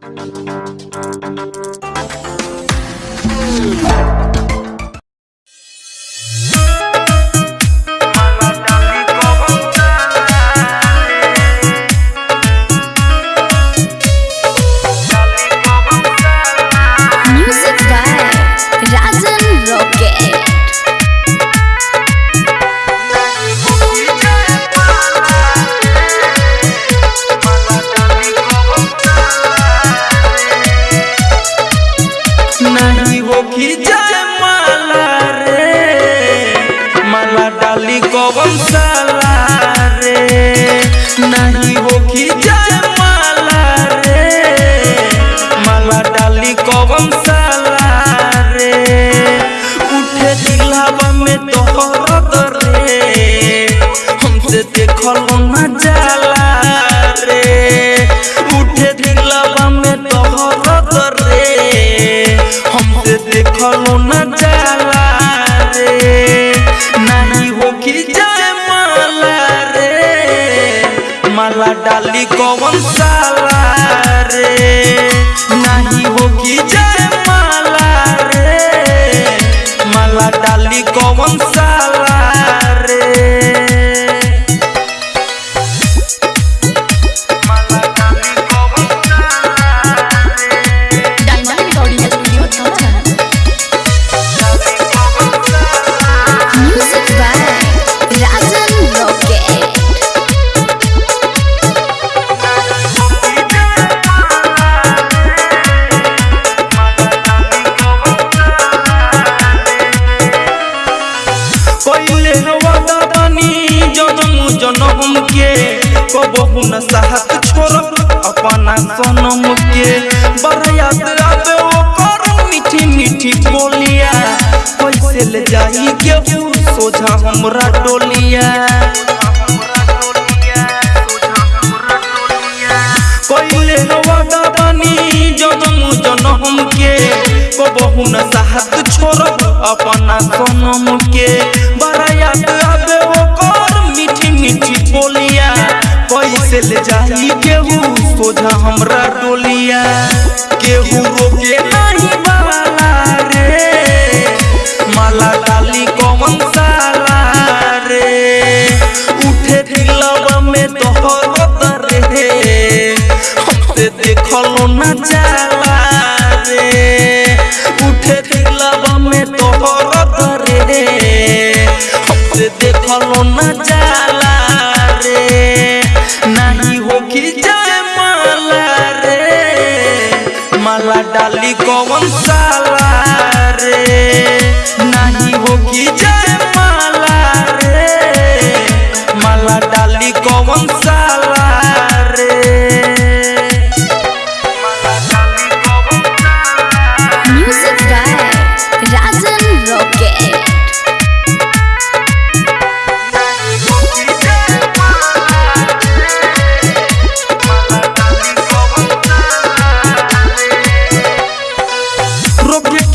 Thank you. न साहत छोड़, अपना सनम के बरयात आवे ओ कर मीठी मीठी बोलिया। कैसे ले जाई के सोझा हमरा डोलिया। कोइले वादा बानी जनम जनम के। कबहू न साहत छोड़, अपना सनम के बरायात कैसे ले जाई केहू। सोझा हमरा टोलिया केहू रोके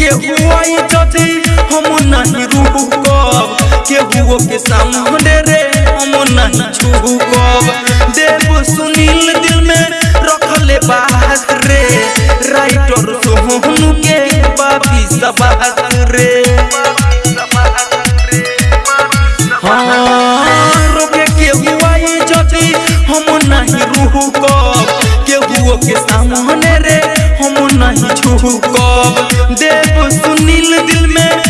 रोके के हुआई जदी हम नहीं रुकब के हुओ के सामने रे हम नहीं छुकब देव सुनील दिल में रखले बात रे राइटर सोहनु के बाबी सबात रे हाँ, रोके के हुआई जदी हम नहीं रुकब के के सामने रे, हम नहीं देव सुनील दिल में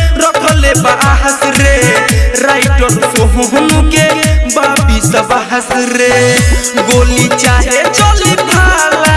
बाहस रे। राइटर के बाबी रे। गोली चाहे चली भाला।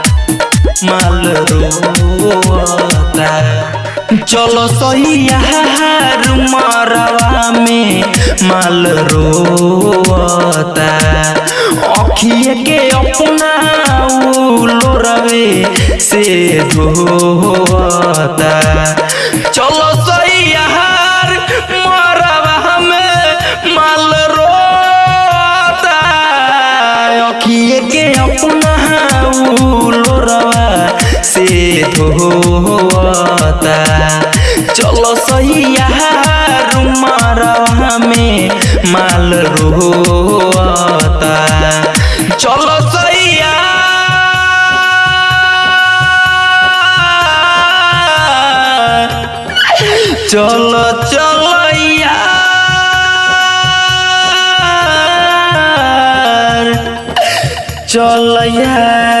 माल रोता चलो सैया मरवा में माल रोता अखिए के अपना लोरवे से धोता चलो धोता चलो सैयार मरवा में माल रोता चलो सैया चलो चलो यार चल यार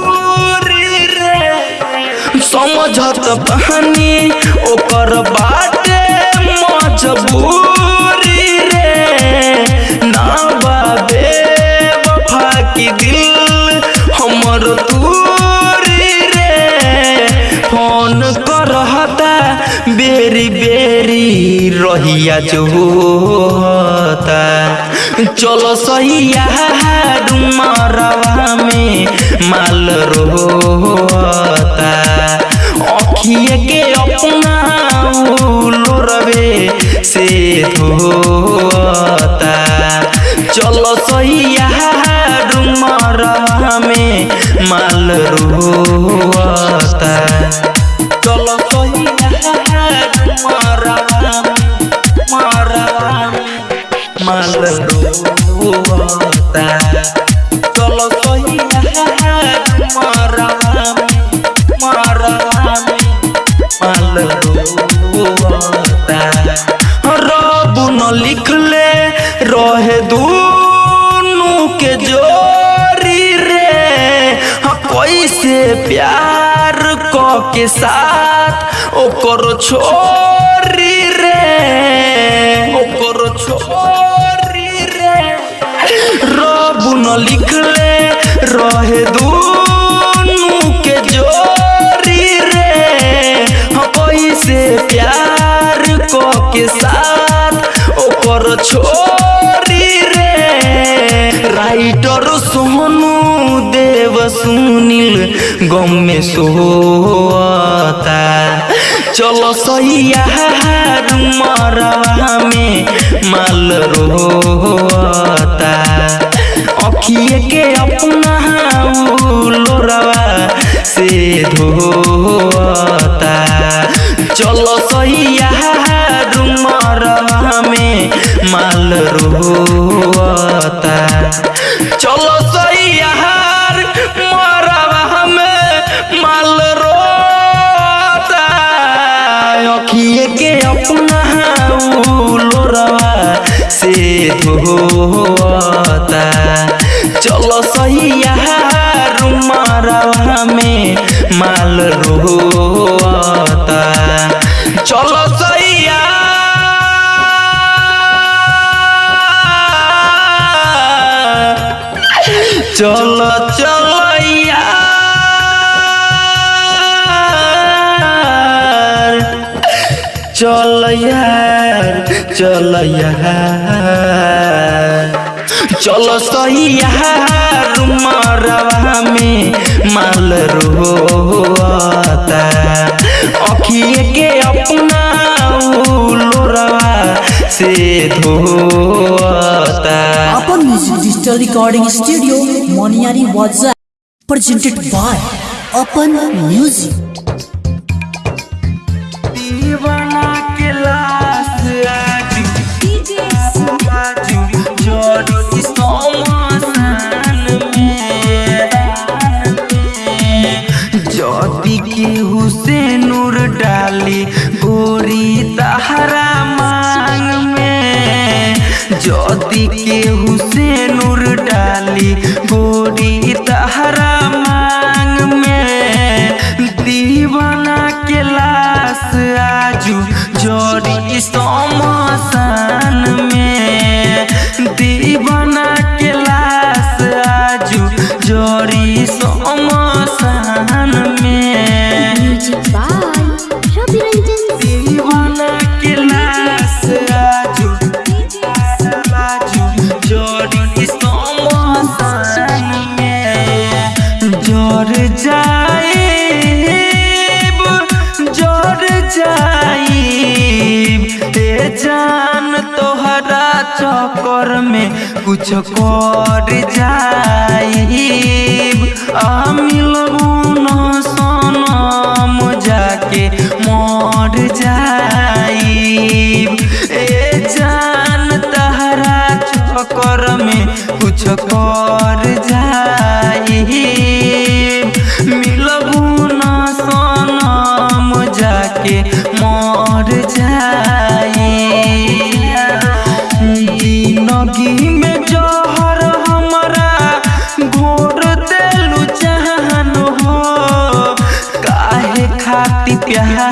बहानी ओकर बाटे मजबूरी रे। ना बाबे, वफा की दिल हमर रे। फ़ोन करहता, बेरी बेरी रहिया चलो डुमरवा में माल रोता अखिए के अपना लोरवे से धोता चलो सैया डुमरवा में माल रोता चलो ओकर छोरी रे ओकर छोरी रे रब न लिखले रहे दूनु के जोरी रे हाँ कैसे प्यार क के साथ ओकर छोरी रे राइटर सोनू देव सुनील गम में सोता चलो सैया मरवा में माल रोता अखिए के अपना लोरवा से धोता। चलो सैया मरवा में माल रोता चलो सैया अखिए के अपना लोरवा से धोता। चलो सैया मरवा में माल रोता। चलो चलो चलो। चल यार, चल चल सही यार में माल रोता। अखिए के अपना लोरवा से धोता। Apan music digital recording studio Moniyari वाजा प्रेजेंटेड बाय अपन म्यूज़िक गोरी तहरा मांग में। ज्योति के हुसैन डाली गोरी जान तोहरा चक्कर में कुछ कर जाइब। आ मिलबू सनम जाके मर जाई ए जान तहरा चक्कर में कुछ कर जाइब। मिलबू न सनम जाके मर जाइब। Yeah. heart.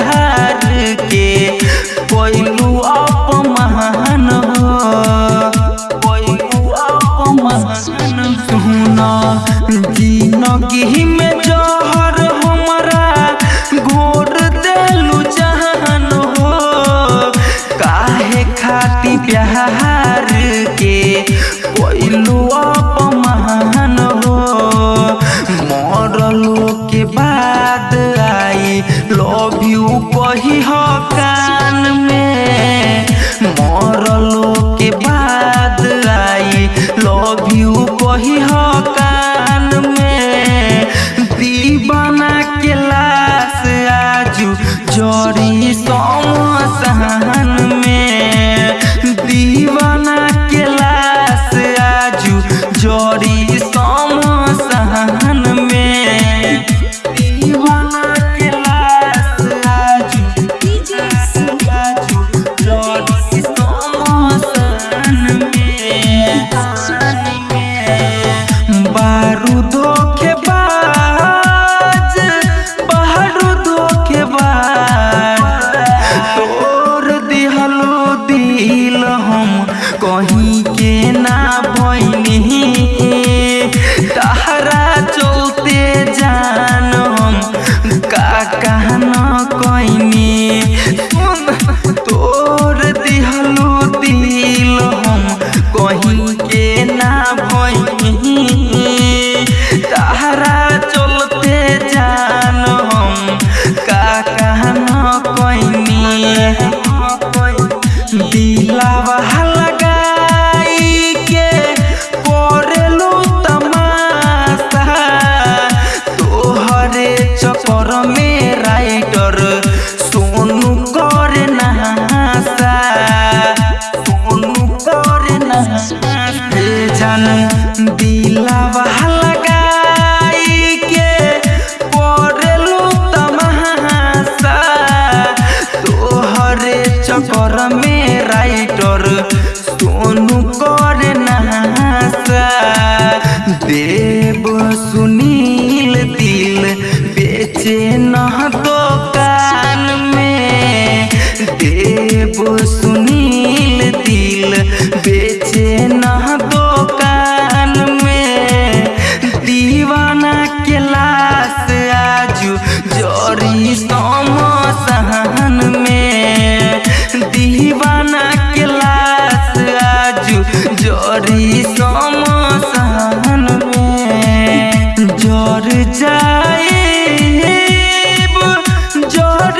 চক্কর মে तोरी समसान में। जर जर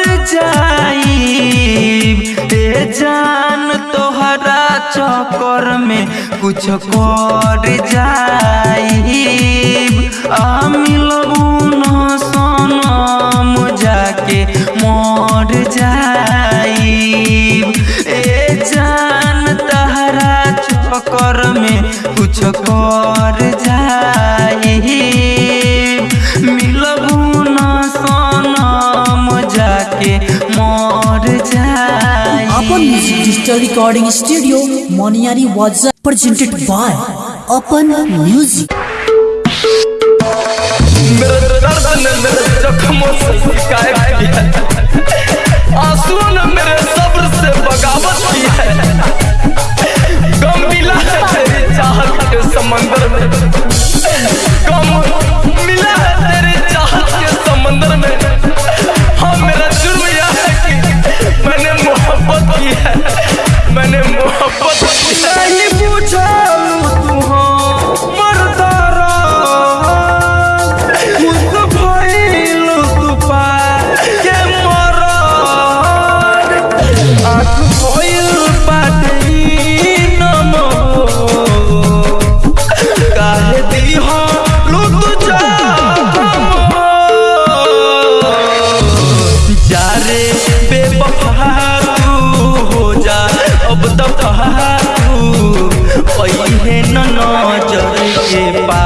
जान तोहरा चक्कर में कुछ कर जाए मिलबू न सनम जाके मर जाए कर मिलबू न सनम जाके मर Apan music digital recording studio Moniyari वाजा प्रेजेंटेड बाय अपन म्यूज़िक दर्द ने मेरे जख्मों से शिकायत मंदिर में nó chơi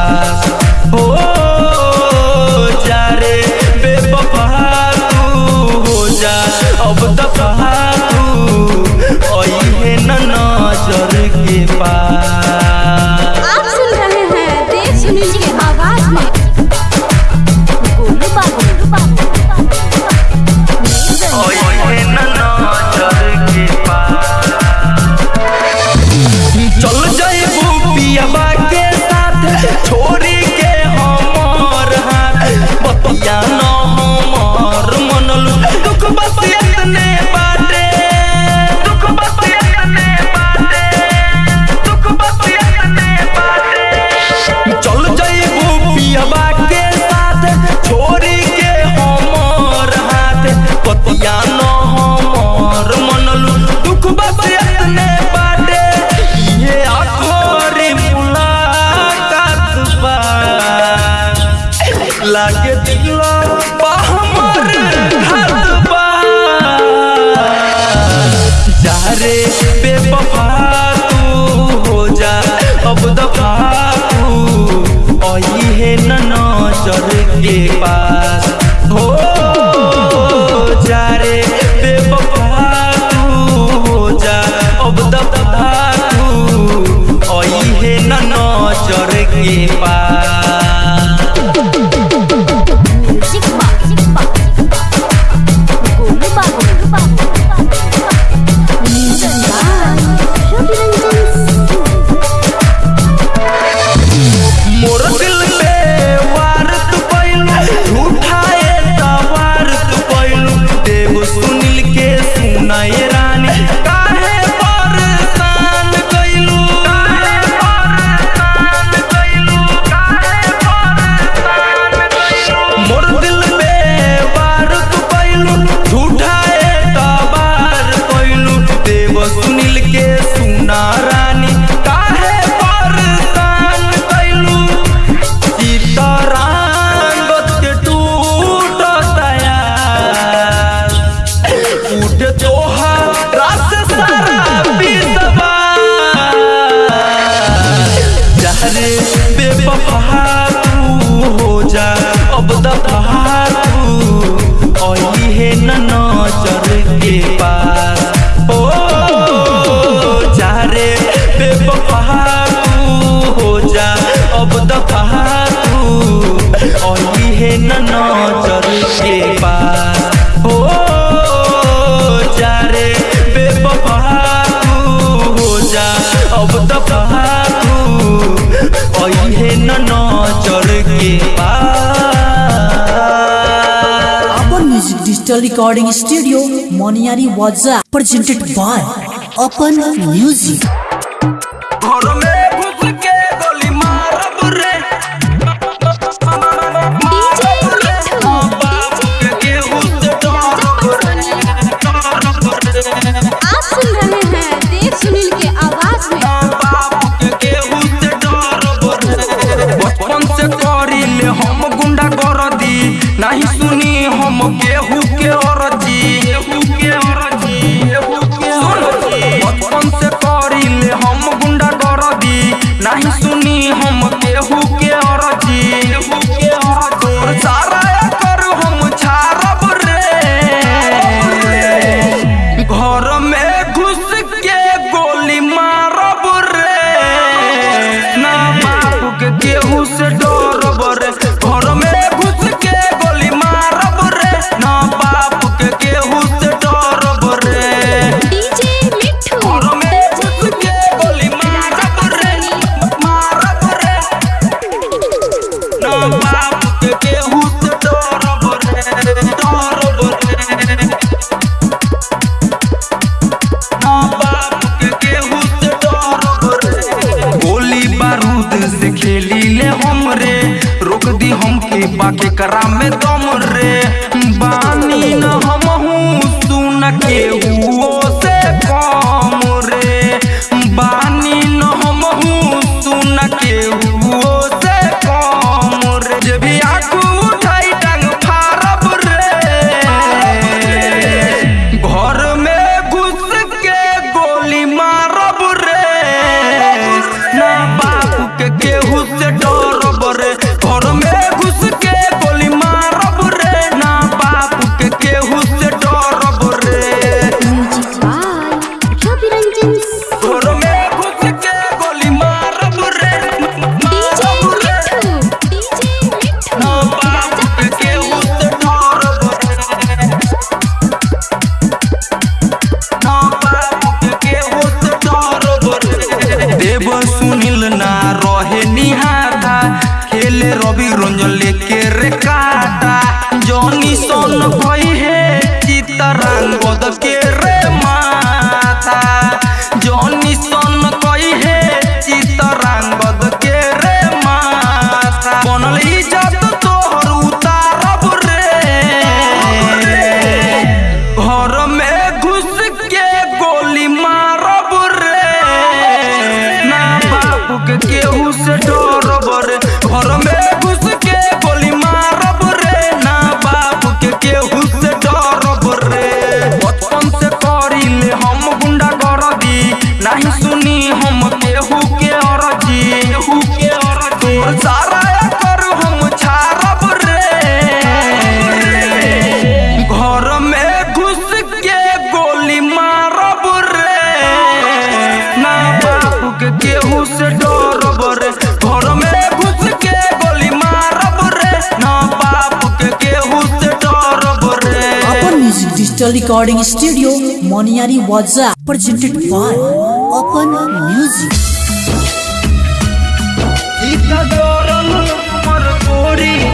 recording studio Moniari Waza presented by Open Music. एकरा में Digital Recording Studio, Moniari Waza, presented by Open Music. Sita Doran, Marcori.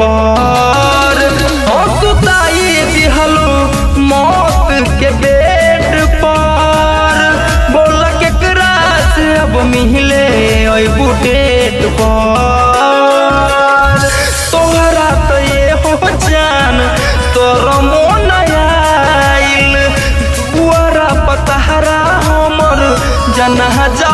पर। हंसुताई दिहलो मौत के बेट पर। बोल के करास अब मिले अबू डेट पर तोहरा तो ये हो जान, तोर मोन आइल। दुआरा पतहरा हमर जनाजा खोदाइल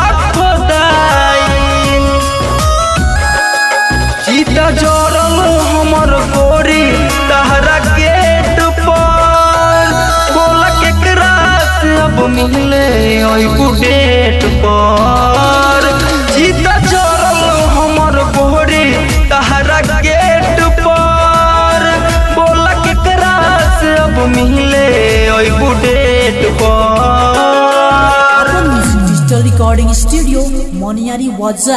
अबू डेट पर सीता जरल हमर गोरी तहरा गेट पर बोला के क्रास अब मिले अबू डेट पर Apan music digital recording studio Moniyari वाजा